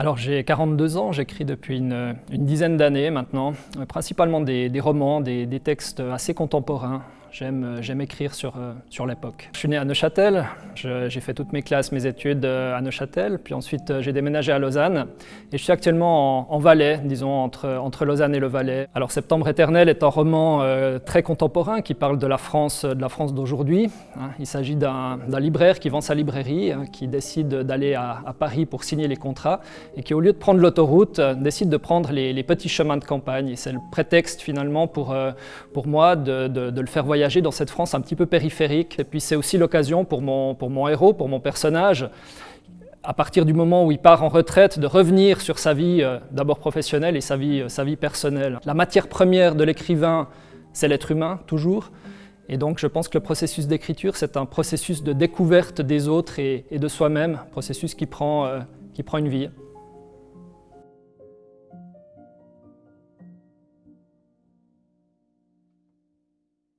Alors j'ai 42 ans, j'écris depuis une, dizaine d'années maintenant, principalement des, romans, des, textes assez contemporains, euh, j'aime écrire sur, euh, sur l'époque. Je suis né à Neuchâtel, j'ai fait toutes mes classes, mes études euh, à Neuchâtel, puis ensuite j'ai déménagé à Lausanne et je suis actuellement en, Valais, disons entre, entre Lausanne et le Valais. Alors Septembre éternel est un roman très contemporain qui parle de la France de d'aujourd'hui. Hein. Il s'agit d'un libraire qui vend sa librairie, hein, qui décide d'aller à, Paris pour signer les contrats et qui au lieu de prendre l'autoroute décide de prendre les, petits chemins de campagne. C'est le prétexte finalement pour, pour moi de, de le faire voyager dans cette France un petit peu périphérique. Et puis c'est aussi l'occasion pour mon, pour mon héros, pour mon personnage, à partir du moment où il part en retraite, de revenir sur sa vie euh, d'abord professionnelle et sa vie, euh, sa vie personnelle. La matière première de l'écrivain, c'est l'être humain, toujours. Et donc je pense que le processus d'écriture, c'est un processus de découverte des autres et, de soi-même, processus qui prend, euh, qui prend une vie.